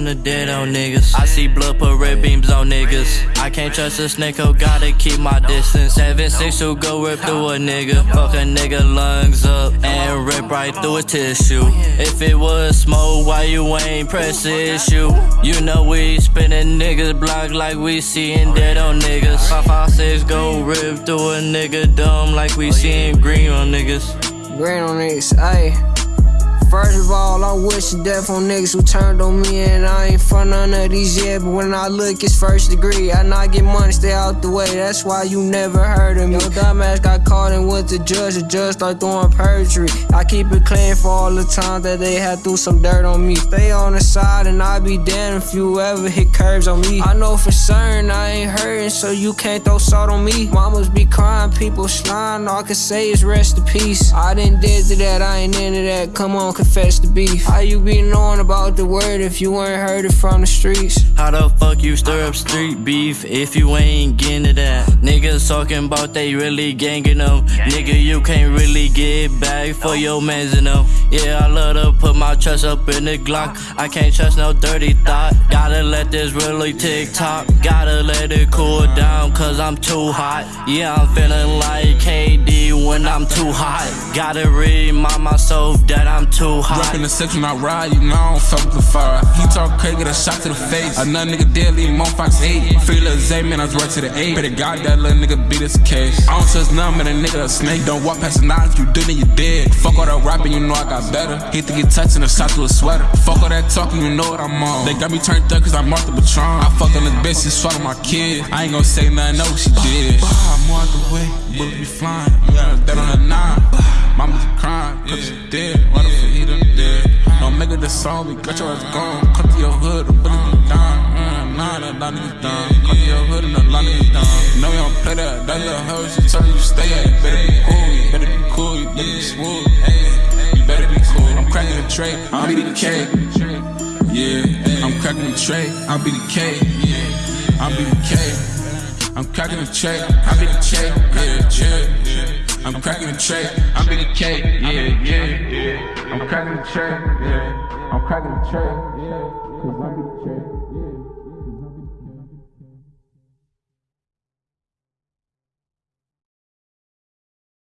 the dead on niggas. I see blood put red beams on niggas. I can't trust a snake, oh gotta keep my distance. Seven six who go rip through a nigga. Fuck a nigga lungs up and rip right through a tissue. If it was smoke, why you ain't press issue? You know we spinning niggas block like we seeing dead on niggas. Five five six go rip through a nigga dumb like we seeing green on niggas. Green on niggas, ayy. First of all, I wish death on niggas who turned on me, and I ain't for none of these yet. But when I look, it's first degree. I not get money, stay out the way. That's why you never heard of me. Yo, dumbass got caught and went to judge. The judge start doing perjury. I keep it clean for all the time that they had threw some dirt on me. Stay on the side, and I be damned if you ever hit curves on me. I know for certain I ain't hurting, so you can't throw salt on me. Mamas be crying, people slime. All I can say is rest in peace. I didn't did to that, I ain't into that. Come on, confess the beef. How you be knowing about the word if you ain't heard it from the streets? How the fuck you stir up street beef if you ain't getting to that? Niggas talking about they really gangin' them. Nigga, you can't really get back for your mans and them. Yeah, I love to put my trust up in the Glock. I can't trust no dirty thought. Gotta let this really tick tock. Gotta let it cool down, cause I'm too hot. Yeah, I'm feeling like KD when I'm too hot. Gotta remind myself that I'm too hot. Rapping the six when I ride, you know I don't fuck with the fire. He talk crazy, get a shot to the face. Another nigga dead, leave him on Fox 8. Free little Zay, man, I was right to the 8. Pray to God that little nigga beat this case. I don't trust none, man, a nigga a snake. Don't walk past the knives, you do, then you dead. Fuck all that rapping, you know I got better. Hate to get touched and a shot to a sweater. Fuck all that talking, you know what I'm on. They got me turned up cause I'm off the Patron. I fucked on this bitch, she's fucking my kid. I ain't gonna say nothing, know what she did. I'm out the way, bullet be flying. Yeah, that on the nine. Mama's crying, cause she dead. Why the fuck he done dead? Don't make it the song, we got your ass gone. Come to your hood, the bullet be down. Mm, Nah, that lot niggas down. Come to your hood and a lot niggas down. You know we don't play that. That little hoe, she tell you stay at. Better be cool, you better be cool, you better be smooth. You better be cool. I'm cracking the tray, I'll be the K. Yeah, I'm cracking the tray, I'll be the K. I'll be the K. I'm cracking the tray, I'll be the K. Yeah, yeah. I'm cracking the tray, I'm be the K. Yeah, yeah, yeah. I'm cracking the tray, yeah. I'm cracking the tray, yeah. Cause I be the tray.